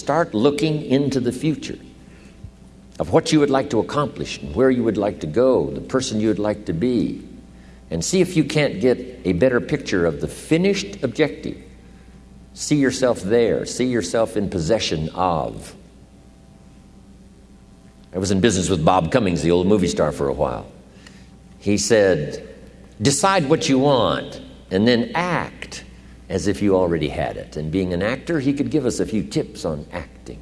Start looking into the future of what you would like to accomplish and where you would like to go, the person you would like to be, and see if you can't get a better picture of the finished objective. See yourself there, see yourself in possession of. I was in business with Bob Cummings, the old movie star, for a while. He said, Decide what you want and then act as if you already had it. And being an actor, he could give us a few tips on acting.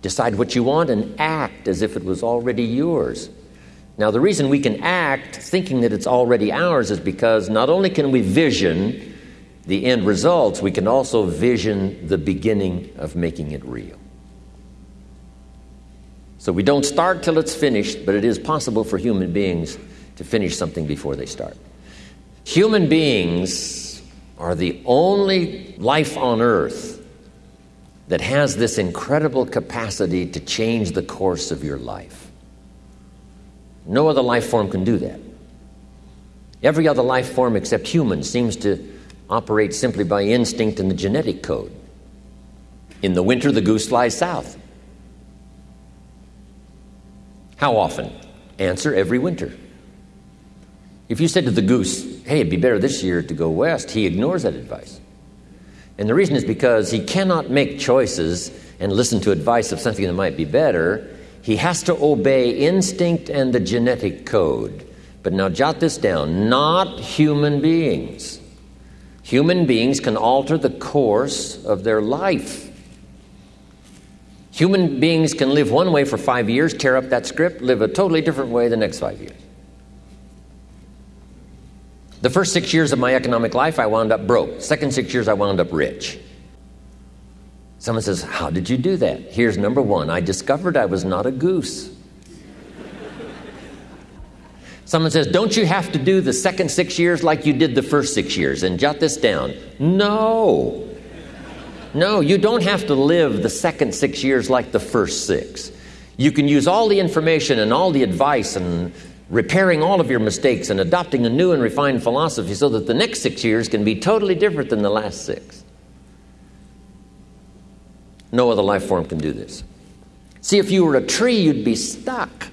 Decide what you want and act as if it was already yours. Now, the reason we can act thinking that it's already ours is because not only can we vision the end results, we can also vision the beginning of making it real. So we don't start till it's finished, but it is possible for human beings to finish something before they start. Human beings are the only life on earth that has this incredible capacity to change the course of your life. No other life form can do that. Every other life form except humans seems to operate simply by instinct and the genetic code. In the winter, the goose flies south. How often? Answer every winter. If you said to the goose, hey, it'd be better this year to go west, he ignores that advice. And the reason is because he cannot make choices and listen to advice of something that might be better. He has to obey instinct and the genetic code. But now jot this down not human beings. Human beings can alter the course of their life. Human beings can live one way for five years, tear up that script, live a totally different way the next five years. The first six years of my economic life, I wound up broke. Second six years, I wound up rich. Someone says, How did you do that? Here's number one I discovered I was not a goose. Someone says, Don't you have to do the second six years like you did the first six years? And jot this down. No. No, you don't have to live the second six years like the first six. You can use all the information and all the advice and repairing all of your mistakes and adopting a new and refined philosophy so that the next six years can be totally different than the last six. No other life form can do this. See, if you were a tree, you'd be stuck.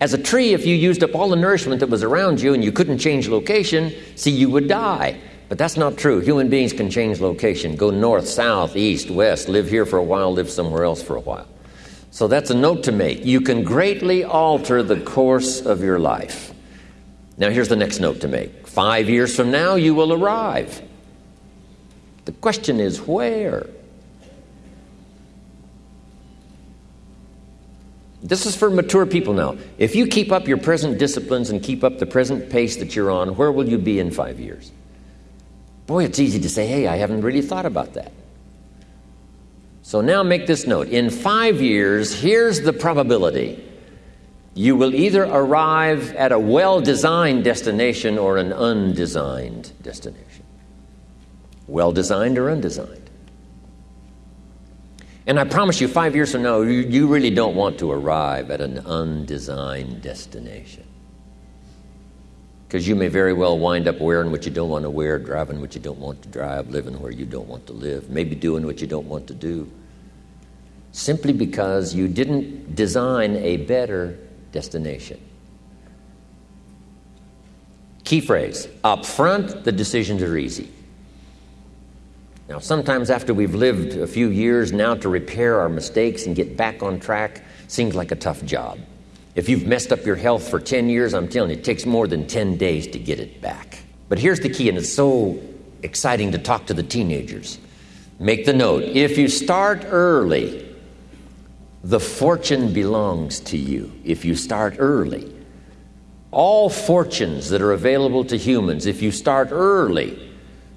As a tree, if you used up all the nourishment that was around you and you couldn't change location, see, you would die. But that's not true. Human beings can change location, go north, south, east, west, live here for a while, live somewhere else for a while. So that's a note to make. You can greatly alter the course of your life. Now, here's the next note to make. Five years from now, you will arrive. The question is where? This is for mature people now. If you keep up your present disciplines and keep up the present pace that you're on, where will you be in five years? Boy, it's easy to say, hey, I haven't really thought about that. So now make this note. In five years, here's the probability you will either arrive at a well designed destination or an undesigned destination. Well designed or undesigned. And I promise you, five years from now, you, you really don't want to arrive at an undesigned destination. Because you may very well wind up wearing what you don't want to wear, driving what you don't want to drive, living where you don't want to live, maybe doing what you don't want to do. Simply because you didn't design a better destination. Key phrase up front, the decisions are easy. Now, sometimes after we've lived a few years, now to repair our mistakes and get back on track seems like a tough job. If you've messed up your health for 10 years, I'm telling you, it takes more than 10 days to get it back. But here's the key, and it's so exciting to talk to the teenagers. Make the note if you start early, the fortune belongs to you. If you start early, all fortunes that are available to humans, if you start early,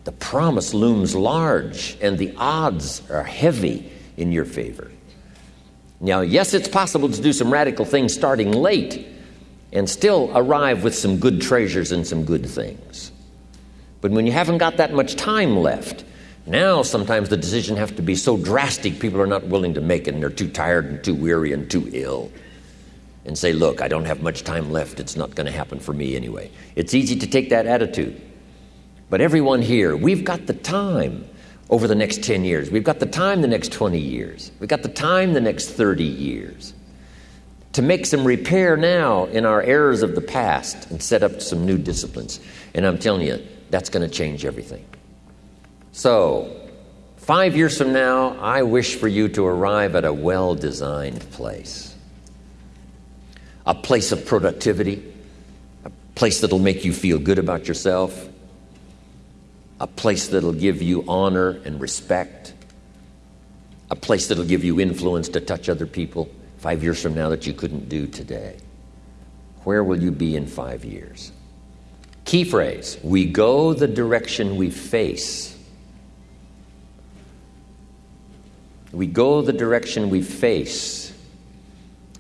the promise looms large and the odds are heavy in your favor. Now, yes, it's possible to do some radical things starting late and still arrive with some good treasures and some good things. But when you haven't got that much time left, now sometimes the decision has to be so drastic people are not willing to make it and they're too tired and too weary and too ill. And say, look, I don't have much time left. It's not going to happen for me anyway. It's easy to take that attitude. But everyone here, we've got the time. Over the next 10 years. We've got the time the next 20 years. We've got the time the next 30 years to make some repair now in our errors of the past and set up some new disciplines. And I'm telling you, that's going to change everything. So, five years from now, I wish for you to arrive at a well designed place. A place of productivity, a place that'll make you feel good about yourself, a place that'll give you honor and respect, a place that'll give you influence to touch other people five years from now that you couldn't do today? Where will you be in five years? Key phrase we go the direction we face. We go the direction we face.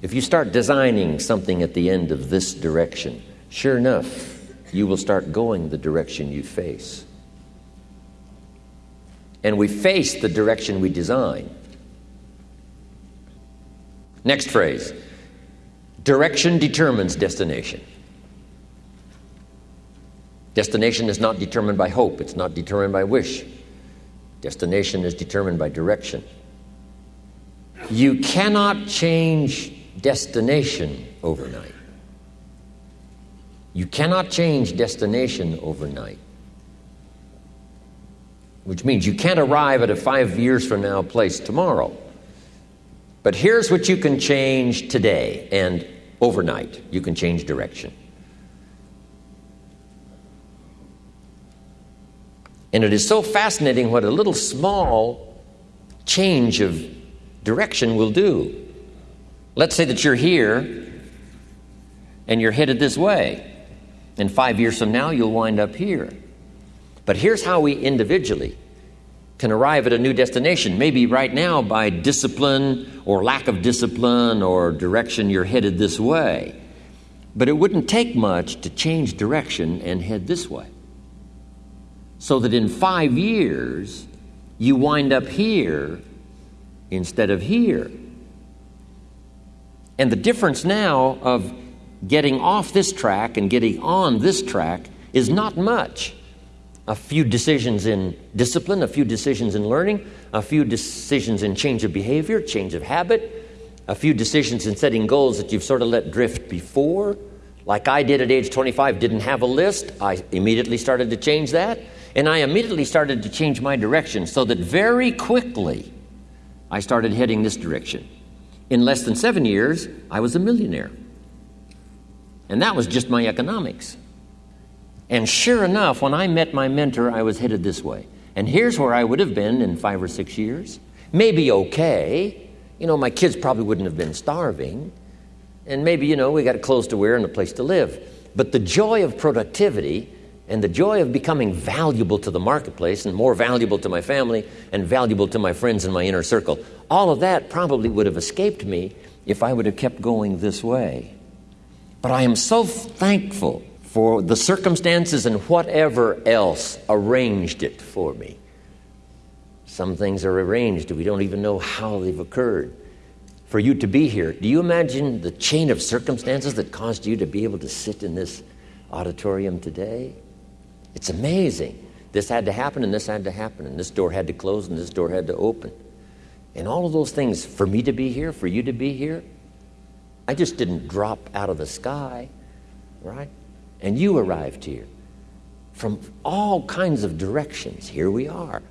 If you start designing something at the end of this direction, sure enough, you will start going the direction you face. And we face the direction we design. Next phrase direction determines destination. Destination is not determined by hope, it's not determined by wish. Destination is determined by direction. You cannot change destination overnight. You cannot change destination overnight. Which means you can't arrive at a five years from now place tomorrow. But here's what you can change today and overnight you can change direction. And it is so fascinating what a little small change of direction will do. Let's say that you're here and you're headed this way. And five years from now, you'll wind up here. But here's how we individually can arrive at a new destination. Maybe right now, by discipline or lack of discipline or direction, you're headed this way. But it wouldn't take much to change direction and head this way. So that in five years, you wind up here instead of here. And the difference now of getting off this track and getting on this track is not much a few decisions in discipline, a few decisions in learning, a few decisions in change of behavior, change of habit, a few decisions in setting goals that you've sort of let drift before. Like I did at age 25, didn't have a list. I immediately started to change that. And I immediately started to change my direction so that very quickly I started heading this direction. In less than seven years, I was a millionaire. And that was just my economics. And sure enough, when I met my mentor, I was headed this way. And here's where I would have been in five or six years. Maybe okay. You know, my kids probably wouldn't have been starving. And maybe, you know, we got clothes to wear and a place to live. But the joy of productivity and the joy of becoming valuable to the marketplace and more valuable to my family and valuable to my friends in my inner circle, all of that probably would have escaped me if I would have kept going this way. But I am so thankful for the circumstances and whatever else arranged it for me. Some things are arranged, we don't even know how they've occurred. For you to be here, do you imagine the chain of circumstances that caused you to be able to sit in this auditorium today? It's amazing. This had to happen, and this had to happen, and this door had to close, and this door had to open. And all of those things, for me to be here, for you to be here, I just didn't drop out of the sky, right? And you arrived here from all kinds of directions. Here we are.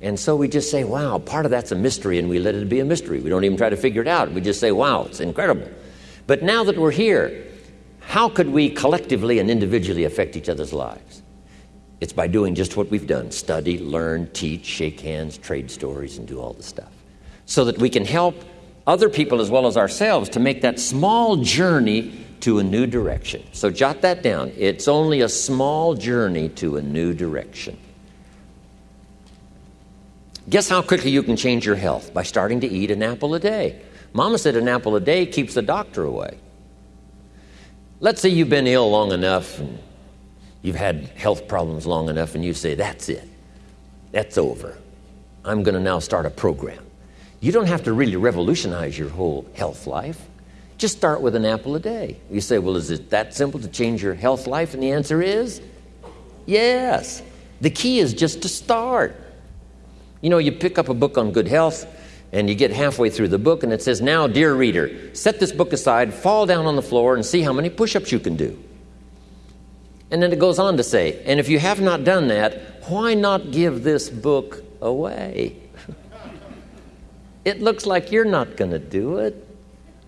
And so we just say, wow, part of that's a mystery, and we let it be a mystery. We don't even try to figure it out. We just say, wow, it's incredible. But now that we're here, how could we collectively and individually affect each other's lives? It's by doing just what we've done study, learn, teach, shake hands, trade stories, and do all the stuff. So that we can help other people as well as ourselves to make that small journey to a new direction. So jot that down. It's only a small journey to a new direction. Guess how quickly you can change your health? By starting to eat an apple a day. Mama said an apple a day keeps the doctor away. Let's say you've been ill long enough and you've had health problems long enough, and you say, That's it. That's over. I'm going to now start a program. You don't have to really revolutionize your whole health life. Just start with an apple a day. You say, well, is it that simple to change your health life? And the answer is yes. The key is just to start. You know, you pick up a book on good health, and you get halfway through the book, and it says, Now, dear reader, set this book aside, fall down on the floor, and see how many push ups you can do. And then it goes on to say, And if you have not done that, why not give this book away? it looks like you're not going to do it.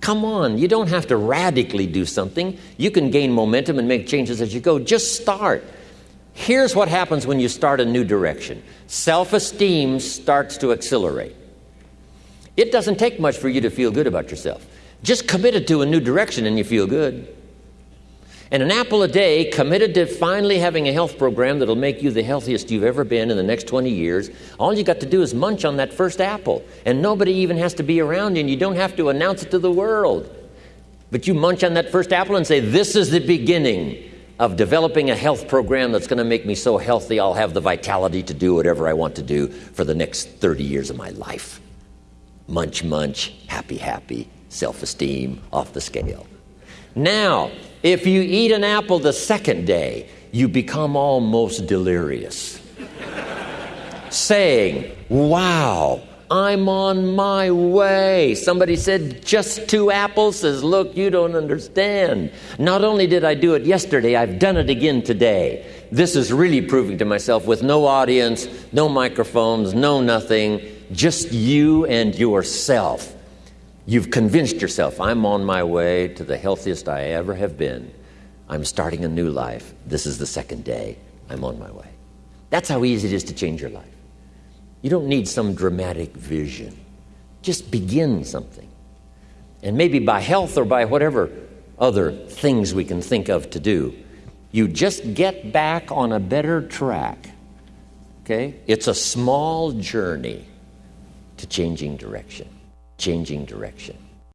Come on, you don't have to radically do something. You can gain momentum and make changes as you go. Just start. Here's what happens when you start a new direction self esteem starts to accelerate. It doesn't take much for you to feel good about yourself. Just committed to a new direction and you feel good. And an apple a day, committed to finally having a health program that'll make you the healthiest you've ever been in the next 20 years, all you got to do is munch on that first apple. And nobody even has to be around you, and you don't have to announce it to the world. But you munch on that first apple and say, This is the beginning of developing a health program that's going to make me so healthy I'll have the vitality to do whatever I want to do for the next 30 years of my life. Munch, munch, happy, happy, self esteem off the scale. Now, if you eat an apple the second day, you become almost delirious, saying, Wow, I'm on my way. Somebody said, Just two apples? Says, Look, you don't understand. Not only did I do it yesterday, I've done it again today. This is really proving to myself with no audience, no microphones, no nothing, just you and yourself. You've convinced yourself, I'm on my way to the healthiest I ever have been. I'm starting a new life. This is the second day. I'm on my way. That's how easy it is to change your life. You don't need some dramatic vision. Just begin something. And maybe by health or by whatever other things we can think of to do, you just get back on a better track. Okay? It's a small journey to changing direction changing direction.